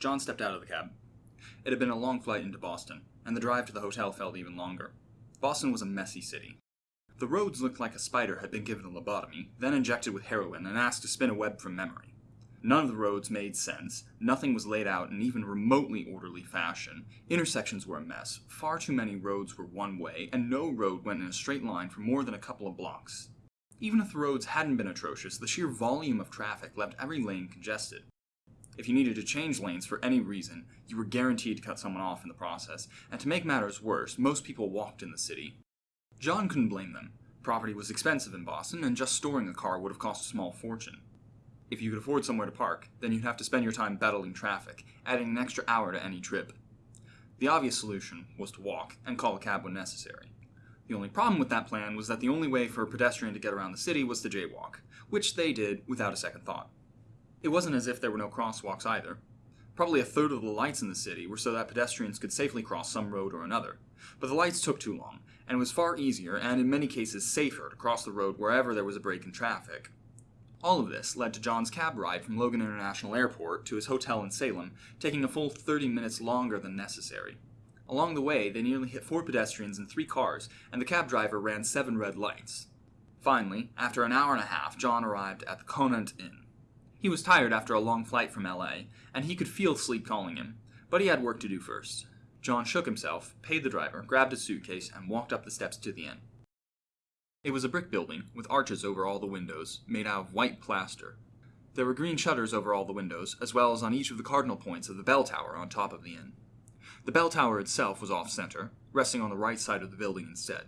John stepped out of the cab. It had been a long flight into Boston, and the drive to the hotel felt even longer. Boston was a messy city. The roads looked like a spider had been given a lobotomy, then injected with heroin and asked to spin a web from memory. None of the roads made sense, nothing was laid out in even remotely orderly fashion, intersections were a mess, far too many roads were one way, and no road went in a straight line for more than a couple of blocks. Even if the roads hadn't been atrocious, the sheer volume of traffic left every lane congested. If you needed to change lanes for any reason, you were guaranteed to cut someone off in the process, and to make matters worse, most people walked in the city. John couldn't blame them. Property was expensive in Boston, and just storing a car would have cost a small fortune. If you could afford somewhere to park, then you'd have to spend your time battling traffic, adding an extra hour to any trip. The obvious solution was to walk, and call a cab when necessary. The only problem with that plan was that the only way for a pedestrian to get around the city was to jaywalk, which they did without a second thought. It wasn't as if there were no crosswalks either. Probably a third of the lights in the city were so that pedestrians could safely cross some road or another. But the lights took too long, and it was far easier, and in many cases safer, to cross the road wherever there was a break in traffic. All of this led to John's cab ride from Logan International Airport to his hotel in Salem taking a full 30 minutes longer than necessary. Along the way, they nearly hit four pedestrians and three cars, and the cab driver ran seven red lights. Finally, after an hour and a half, John arrived at the Conant Inn. He was tired after a long flight from LA, and he could feel sleep calling him, but he had work to do first. John shook himself, paid the driver, grabbed his suitcase, and walked up the steps to the inn. It was a brick building, with arches over all the windows, made out of white plaster. There were green shutters over all the windows, as well as on each of the cardinal points of the bell tower on top of the inn. The bell tower itself was off-center, resting on the right side of the building instead.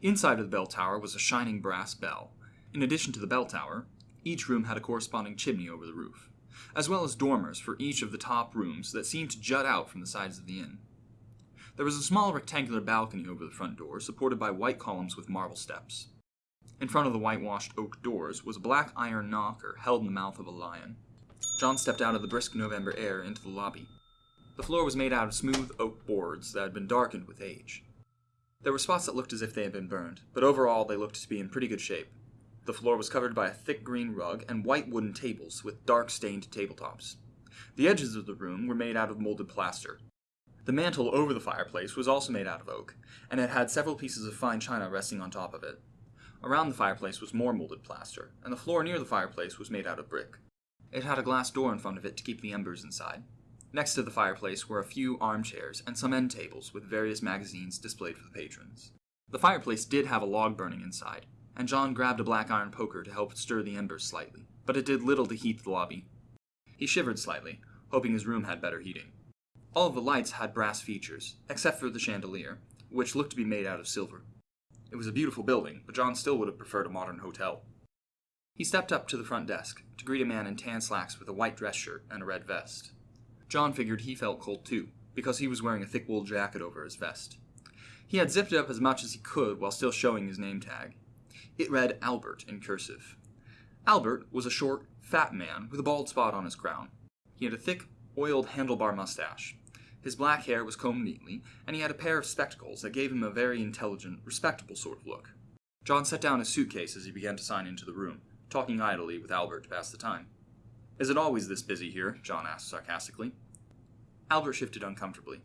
Inside of the bell tower was a shining brass bell. In addition to the bell tower, each room had a corresponding chimney over the roof, as well as dormers for each of the top rooms that seemed to jut out from the sides of the inn. There was a small rectangular balcony over the front door, supported by white columns with marble steps. In front of the whitewashed oak doors was a black iron knocker held in the mouth of a lion. John stepped out of the brisk November air into the lobby. The floor was made out of smooth oak boards that had been darkened with age. There were spots that looked as if they had been burned, but overall they looked to be in pretty good shape. The floor was covered by a thick green rug and white wooden tables with dark stained tabletops. The edges of the room were made out of molded plaster. The mantel over the fireplace was also made out of oak, and it had several pieces of fine china resting on top of it. Around the fireplace was more molded plaster, and the floor near the fireplace was made out of brick. It had a glass door in front of it to keep the embers inside. Next to the fireplace were a few armchairs and some end tables with various magazines displayed for the patrons. The fireplace did have a log burning inside, and John grabbed a black iron poker to help stir the embers slightly, but it did little to heat the lobby. He shivered slightly, hoping his room had better heating. All of the lights had brass features, except for the chandelier, which looked to be made out of silver. It was a beautiful building, but John still would have preferred a modern hotel. He stepped up to the front desk to greet a man in tan slacks with a white dress shirt and a red vest. John figured he felt cold too, because he was wearing a thick wool jacket over his vest. He had zipped it up as much as he could while still showing his name tag, it read Albert in cursive. Albert was a short, fat man with a bald spot on his crown. He had a thick, oiled handlebar mustache. His black hair was combed neatly, and he had a pair of spectacles that gave him a very intelligent, respectable sort of look. John set down his suitcase as he began to sign into the room, talking idly with Albert to pass the time. Is it always this busy here? John asked sarcastically. Albert shifted uncomfortably.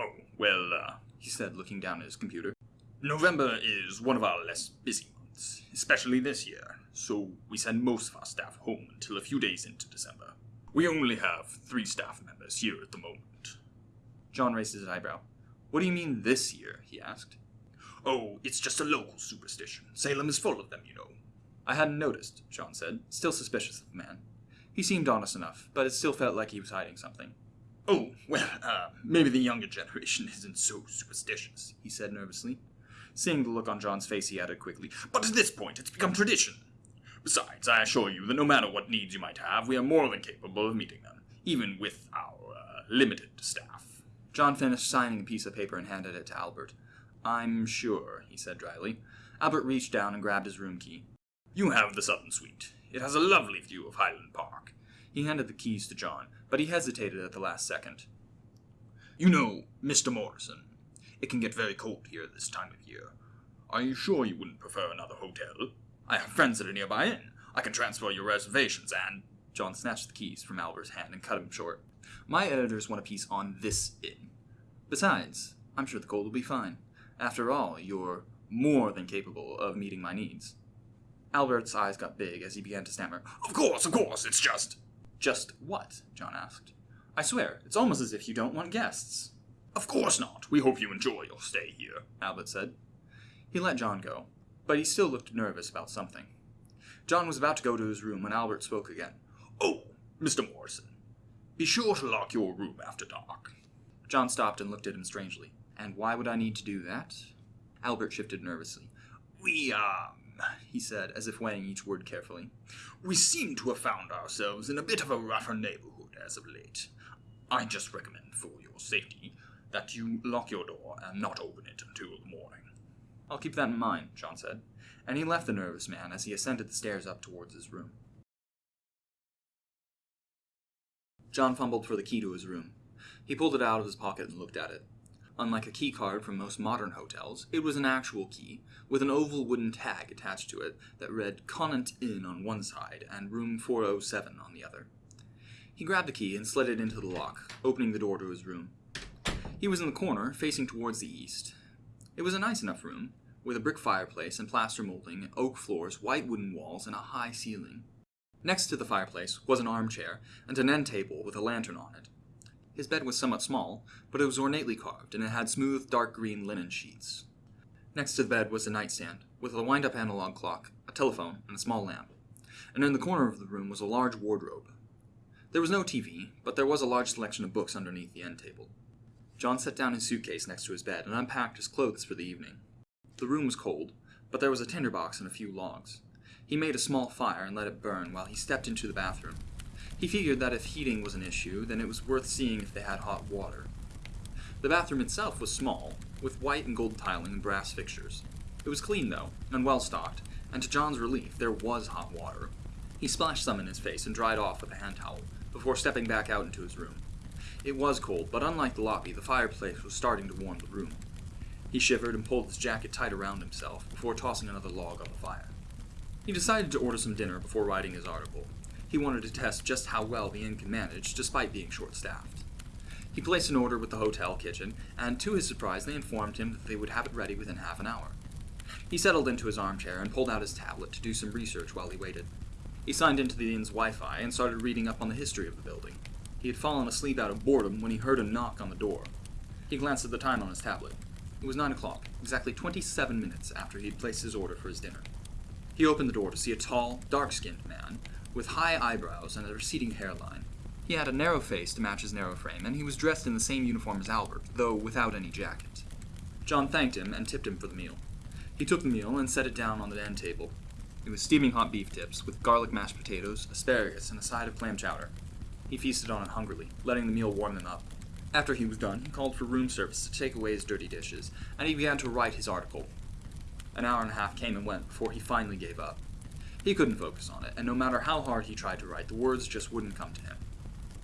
Oh, well, uh, he said, looking down at his computer. November is one of our less busy months, especially this year, so we send most of our staff home until a few days into December. We only have three staff members here at the moment. John raised his eyebrow. What do you mean this year? he asked. Oh, it's just a local superstition. Salem is full of them, you know. I hadn't noticed, John said, still suspicious of the man. He seemed honest enough, but it still felt like he was hiding something. Oh, well, uh, maybe the younger generation isn't so superstitious, he said nervously. Seeing the look on John's face, he added quickly, But at this point, it's become tradition. Besides, I assure you that no matter what needs you might have, we are more than capable of meeting them, even with our uh, limited staff. John finished signing a piece of paper and handed it to Albert. I'm sure, he said dryly. Albert reached down and grabbed his room key. You have the Sutton Suite. It has a lovely view of Highland Park. He handed the keys to John, but he hesitated at the last second. You know, Mr. Morrison, it can get very cold here this time of year. Are you sure you wouldn't prefer another hotel? I have friends at a nearby inn. I can transfer your reservations and... John snatched the keys from Albert's hand and cut him short. My editors want a piece on this inn. Besides, I'm sure the cold will be fine. After all, you're more than capable of meeting my needs. Albert's eyes got big as he began to stammer. Of course, of course, it's just. Just what? John asked. I swear, it's almost as if you don't want guests. Of course not. We hope you enjoy your stay here. Albert said. He let John go, but he still looked nervous about something. John was about to go to his room when Albert spoke again. Oh, Mr. Morrison, be sure to lock your room after dark. John stopped and looked at him strangely. And why would I need to do that? Albert shifted nervously. We, um, He said, as if weighing each word carefully. we seem to have found ourselves in a bit of a rougher neighborhood as of late. I just recommend, for your safety, that you lock your door and not open it until the morning. I'll keep that in mind, John said, and he left the nervous man as he ascended the stairs up towards his room. John fumbled for the key to his room. He pulled it out of his pocket and looked at it. Unlike a key card from most modern hotels, it was an actual key, with an oval wooden tag attached to it that read Conant Inn on one side and Room 407 on the other. He grabbed the key and slid it into the lock, opening the door to his room. He was in the corner, facing towards the east. It was a nice enough room, with a brick fireplace and plaster molding, oak floors, white wooden walls, and a high ceiling. Next to the fireplace was an armchair and an end table with a lantern on it. His bed was somewhat small, but it was ornately carved, and it had smooth, dark green linen sheets. Next to the bed was a nightstand, with a wind up analog clock, a telephone, and a small lamp. And in the corner of the room was a large wardrobe. There was no TV, but there was a large selection of books underneath the end table. John set down his suitcase next to his bed and unpacked his clothes for the evening. The room was cold, but there was a tinderbox and a few logs. He made a small fire and let it burn while he stepped into the bathroom. He figured that if heating was an issue, then it was worth seeing if they had hot water. The bathroom itself was small, with white and gold tiling and brass fixtures. It was clean, though, and well stocked, and to John's relief, there was hot water. He splashed some in his face and dried off with a hand towel, before stepping back out into his room. It was cold, but unlike the lobby, the fireplace was starting to warm the room. He shivered and pulled his jacket tight around himself before tossing another log on the fire. He decided to order some dinner before writing his article. He wanted to test just how well the inn could manage, despite being short staffed. He placed an order with the hotel kitchen, and to his surprise, they informed him that they would have it ready within half an hour. He settled into his armchair and pulled out his tablet to do some research while he waited. He signed into the inn's Wi Fi and started reading up on the history of the building. He had fallen asleep out of boredom when he heard a knock on the door. He glanced at the time on his tablet. It was nine o'clock, exactly 27 minutes after he had placed his order for his dinner. He opened the door to see a tall, dark skinned man with high eyebrows and a receding hairline. He had a narrow face to match his narrow frame, and he was dressed in the same uniform as Albert, though without any jacket. John thanked him and tipped him for the meal. He took the meal and set it down on the end table. It was steaming hot beef tips with garlic mashed potatoes, asparagus, and a side of clam chowder. He feasted on it hungrily, letting the meal warm him up. After he was done, he called for room service to take away his dirty dishes, and he began to write his article. An hour and a half came and went before he finally gave up. He couldn't focus on it, and no matter how hard he tried to write, the words just wouldn't come to him.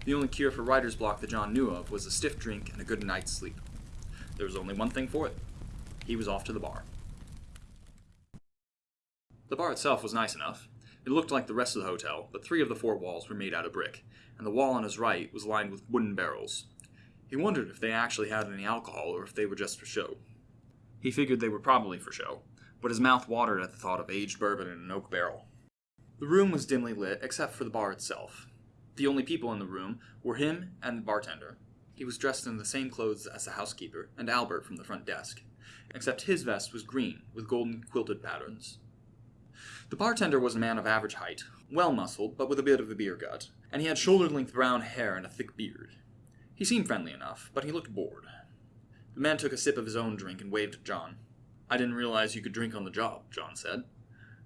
The only cure for writer's block that John knew of was a stiff drink and a good night's sleep. There was only one thing for it. He was off to the bar. The bar itself was nice enough. It looked like the rest of the hotel, but three of the four walls were made out of brick, and the wall on his right was lined with wooden barrels. He wondered if they actually had any alcohol or if they were just for show. He figured they were probably for show, but his mouth watered at the thought of aged bourbon in an oak barrel. The room was dimly lit except for the bar itself. The only people in the room were him and the bartender. He was dressed in the same clothes as the housekeeper and Albert from the front desk, except his vest was green with golden quilted patterns. The bartender was a man of average height, well muscled, but with a bit of a beer gut, and he had shoulder length brown hair and a thick beard. He seemed friendly enough, but he looked bored. The man took a sip of his own drink and waved at John. I didn't realize you could drink on the job, John said.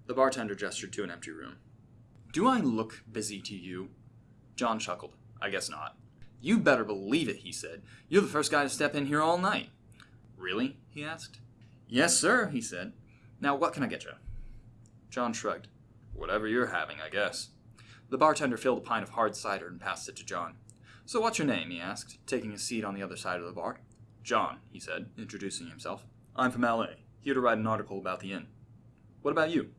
The bartender gestured to an empty room. Do I look busy to you? John chuckled. I guess not. You better believe it, he said. You're the first guy to step in here all night. Really? he asked. Yes, sir, he said. Now, what can I get you? John shrugged. Whatever you're having, I guess. The bartender filled a pint of hard cider and passed it to John. So what's your name? he asked, taking a seat on the other side of the bar. John, he said, introducing himself. I'm from L.A., here to write an article about the inn. What about you?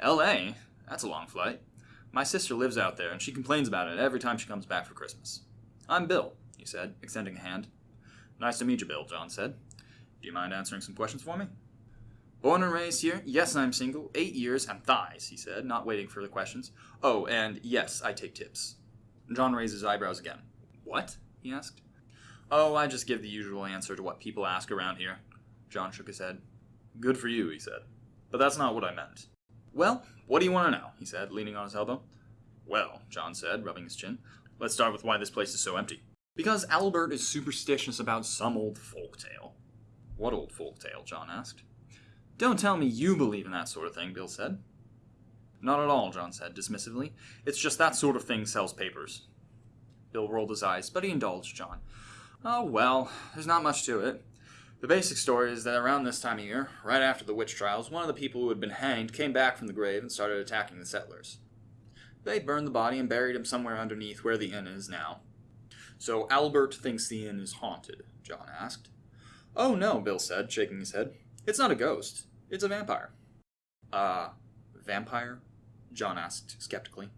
L.A.? That's a long flight. My sister lives out there, and she complains about it every time she comes back for Christmas. I'm Bill, he said, extending a hand. Nice to meet you, Bill, John said. Do you mind answering some questions for me? Born and raised here? Yes, I'm single. Eight years and thighs, he said, not waiting for the questions. Oh, and yes, I take tips. John raised his eyebrows again. What? he asked. Oh, I just give the usual answer to what people ask around here. John shook his head. Good for you, he said. But that's not what I meant. Well, what do you want to know? he said, leaning on his elbow. Well, John said, rubbing his chin, let's start with why this place is so empty. Because Albert is superstitious about some old folk tale. What old folk tale? John asked. Don't tell me you believe in that sort of thing, Bill said. Not at all, John said dismissively. It's just that sort of thing sells papers. Bill rolled his eyes, but he indulged John. Oh, well, there's not much to it. The basic story is that around this time of year, right after the witch trials, one of the people who had been hanged came back from the grave and started attacking the settlers. They burned the body and buried him somewhere underneath where the inn is now. So Albert thinks the inn is haunted, John asked. Oh, no, Bill said, shaking his head. It's not a ghost. It's a vampire. Uh, vampire? John asked skeptically.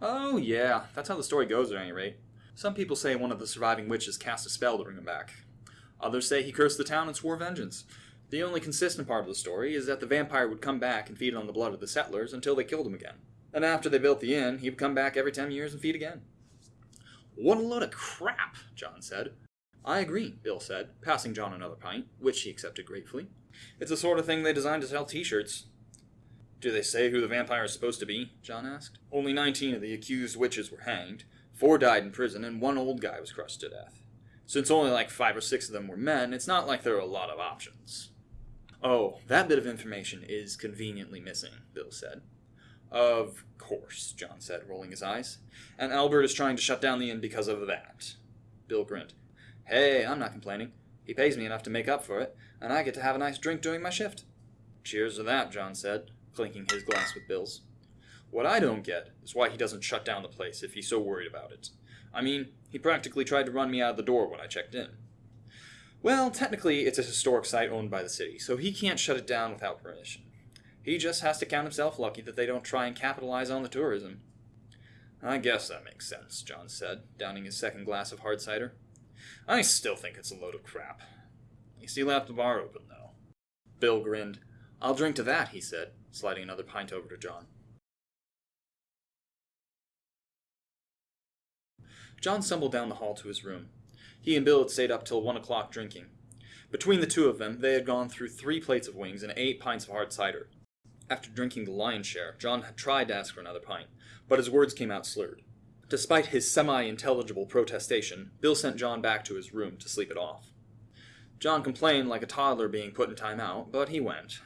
Oh, yeah, that's how the story goes at any rate. Some people say one of the surviving witches cast a spell to bring him back. Others say he cursed the town and swore vengeance. The only consistent part of the story is that the vampire would come back and feed on the blood of the settlers until they killed him again. And after they built the inn, he would come back every ten years and feed again. What a load of crap, John said. I agree, Bill said, passing John another pint, which he accepted gratefully. It's the sort of thing they designed to sell t-shirts. Do they say who the vampire is supposed to be? John asked. Only 19 of the accused witches were hanged, four died in prison, and one old guy was crushed to death. Since only like five or six of them were men, it's not like there are a lot of options. Oh, that bit of information is conveniently missing, Bill said. Of course, John said, rolling his eyes. And Albert is trying to shut down the inn because of that. Bill grinned. Hey, I'm not complaining. He pays me enough to make up for it, and I get to have a nice drink during my shift. Cheers to that, John said, clinking his glass with Bill's. What I don't get is why he doesn't shut down the place if he's so worried about it. I mean, he practically tried to run me out of the door when I checked in. Well, technically, it's a historic site owned by the city, so he can't shut it down without permission. He just has to count himself lucky that they don't try and capitalize on the tourism. I guess that makes sense, John said, downing his second glass of hard cider. I still think it's a load of crap. You still have the bar open, though. Bill grinned. I'll drink to that, he said, sliding another pint over to John. John stumbled down the hall to his room. He and Bill had stayed up till one o'clock drinking. Between the two of them, they had gone through three plates of wings and eight pints of hard cider. After drinking the lion's share, John had tried to ask for another pint, but his words came out slurred. Despite his semi-intelligible protestation, Bill sent John back to his room to sleep it off. John complained like a toddler being put in timeout, but he went.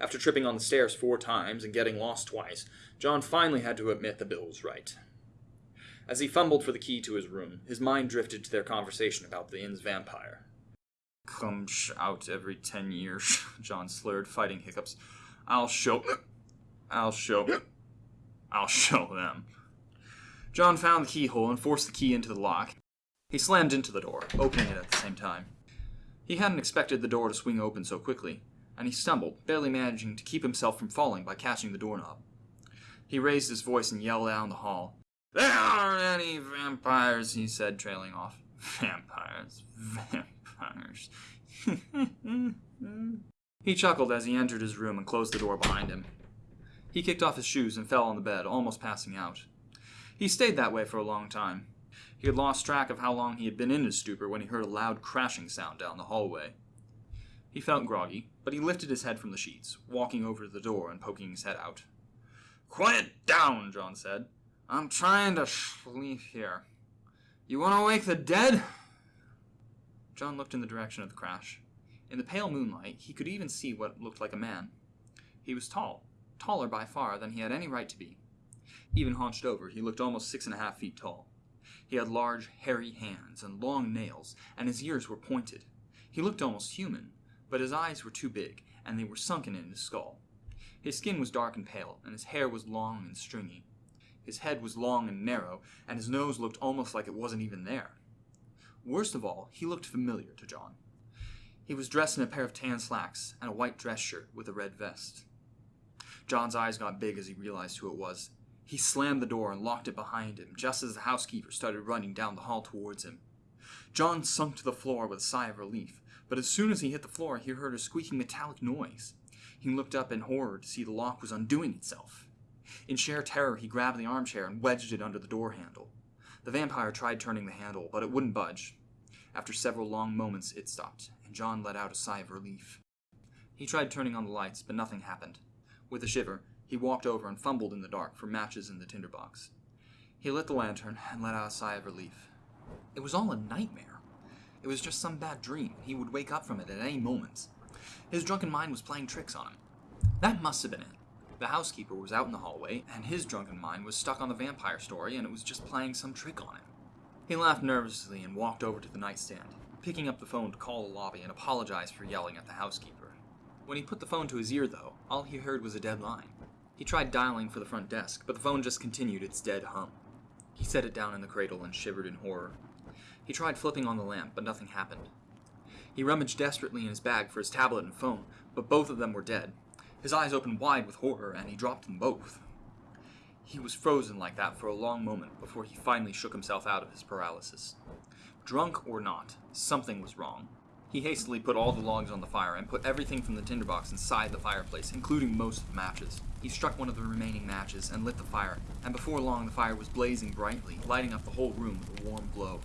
After tripping on the stairs four times and getting lost twice, John finally had to admit that Bill was right. As he fumbled for the key to his room, his mind drifted to their conversation about the inn's vampire. Comes out every ten years, John slurred, fighting hiccups. I'll show. I'll show. I'll show them. John found the keyhole and forced the key into the lock. He slammed into the door, opening it at the same time. He hadn't expected the door to swing open so quickly, and he stumbled, barely managing to keep himself from falling by catching the doorknob. He raised his voice and yelled down the hall. There aren't any vampires, he said, trailing off. Vampires, vampires. he chuckled as he entered his room and closed the door behind him. He kicked off his shoes and fell on the bed, almost passing out. He stayed that way for a long time. He had lost track of how long he had been in his stupor when he heard a loud crashing sound down the hallway. He felt groggy, but he lifted his head from the sheets, walking over to the door and poking his head out. Quiet down, John said. I'm trying to sleep here. You want to wake the dead? John looked in the direction of the crash. In the pale moonlight, he could even see what looked like a man. He was tall, taller by far than he had any right to be. Even hunched over, he looked almost six and a half feet tall. He had large, hairy hands and long nails, and his ears were pointed. He looked almost human, but his eyes were too big, and they were sunken in his skull. His skin was dark and pale, and his hair was long and stringy. His head was long and narrow, and his nose looked almost like it wasn't even there. Worst of all, he looked familiar to John. He was dressed in a pair of tan slacks and a white dress shirt with a red vest. John's eyes got big as he realized who it was. He slammed the door and locked it behind him just as the housekeeper started running down the hall towards him. John sunk to the floor with a sigh of relief, but as soon as he hit the floor, he heard a squeaking metallic noise. He looked up in horror to see the lock was undoing itself. In sheer terror, he grabbed the armchair and wedged it under the door handle. The vampire tried turning the handle, but it wouldn't budge. After several long moments, it stopped, and John let out a sigh of relief. He tried turning on the lights, but nothing happened. With a shiver, he walked over and fumbled in the dark for matches in the tinderbox. He lit the lantern and let out a sigh of relief. It was all a nightmare. It was just some bad dream. He would wake up from it at any moment. His drunken mind was playing tricks on him. That must have been it. The housekeeper was out in the hallway, and his drunken mind was stuck on the vampire story, and it was just playing some trick on him. He laughed nervously and walked over to the nightstand, picking up the phone to call the lobby and apologize for yelling at the housekeeper. When he put the phone to his ear, though, all he heard was a dead line. He tried dialing for the front desk, but the phone just continued its dead hum. He set it down in the cradle and shivered in horror. He tried flipping on the lamp, but nothing happened. He rummaged desperately in his bag for his tablet and phone, but both of them were dead. His eyes opened wide with horror, and he dropped them both. He was frozen like that for a long moment before he finally shook himself out of his paralysis. Drunk or not, something was wrong. He hastily put all the logs on the fire and put everything from the tinderbox inside the fireplace, including most of the matches. He struck one of the remaining matches and lit the fire, and before long the fire was blazing brightly, lighting up the whole room with a warm glow.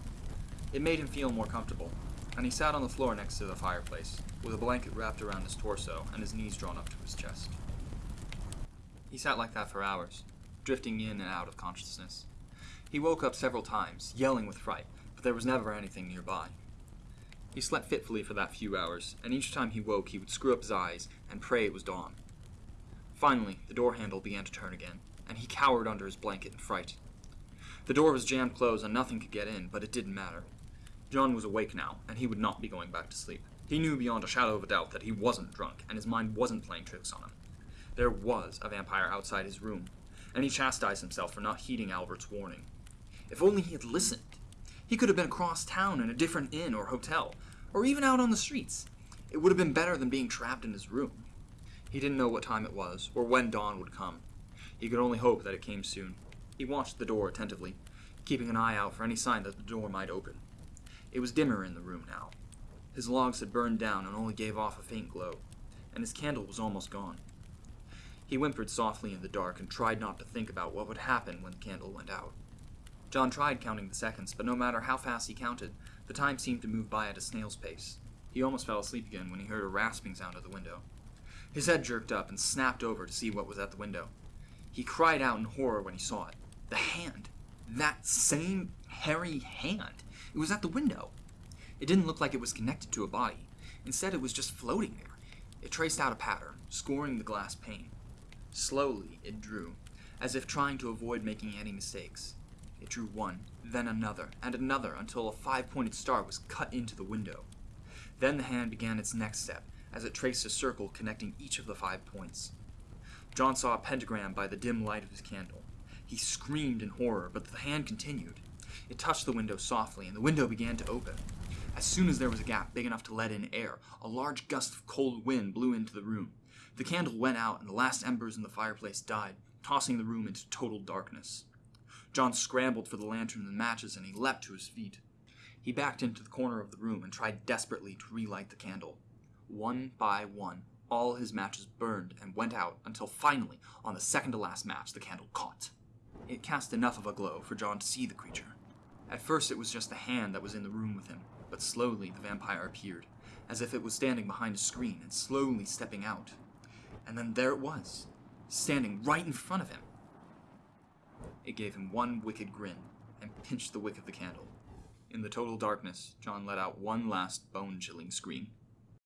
It made him feel more comfortable, and he sat on the floor next to the fireplace, with a blanket wrapped around his torso and his knees drawn up to his chest. He sat like that for hours, drifting in and out of consciousness. He woke up several times, yelling with fright, but there was never anything nearby. He slept fitfully for that few hours, and each time he woke he would screw up his eyes and pray it was dawn. Finally, the door handle began to turn again, and he cowered under his blanket in fright. The door was jammed closed and nothing could get in, but it didn't matter. John was awake now, and he would not be going back to sleep. He knew beyond a shadow of a doubt that he wasn't drunk, and his mind wasn't playing tricks on him. There was a vampire outside his room, and he chastised himself for not heeding Albert's warning. If only he had listened! He could have been across town in a different inn or hotel, or even out on the streets. It would have been better than being trapped in his room. He didn't know what time it was, or when dawn would come. He could only hope that it came soon. He watched the door attentively, keeping an eye out for any sign that the door might open. It was dimmer in the room now. His logs had burned down and only gave off a faint glow, and his candle was almost gone. He whimpered softly in the dark and tried not to think about what would happen when the candle went out. John tried counting the seconds, but no matter how fast he counted, the time seemed to move by at a snail's pace. He almost fell asleep again when he heard a rasping sound at the window. His head jerked up and snapped over to see what was at the window. He cried out in horror when he saw it. The hand! That same hairy hand! It was at the window. It didn't look like it was connected to a body. Instead, it was just floating there. It traced out a pattern, scoring the glass pane. Slowly, it drew, as if trying to avoid making any mistakes. It drew one, then another, and another until a five pointed star was cut into the window. Then the hand began its next step, as it traced a circle connecting each of the five points. John saw a pentagram by the dim light of his candle. He screamed in horror, but the hand continued. It touched the window softly, and the window began to open. As soon as there was a gap big enough to let in air, a large gust of cold wind blew into the room. The candle went out, and the last embers in the fireplace died, tossing the room into total darkness. John scrambled for the lantern and matches, and he leapt to his feet. He backed into the corner of the room and tried desperately to relight the candle. One by one, all his matches burned and went out until finally, on the second to last match, the candle caught. It cast enough of a glow for John to see the creature. At first, it was just the hand that was in the room with him, but slowly the vampire appeared, as if it was standing behind a screen and slowly stepping out. And then there it was, standing right in front of him. It gave him one wicked grin and pinched the wick of the candle. In the total darkness, John let out one last bone chilling scream.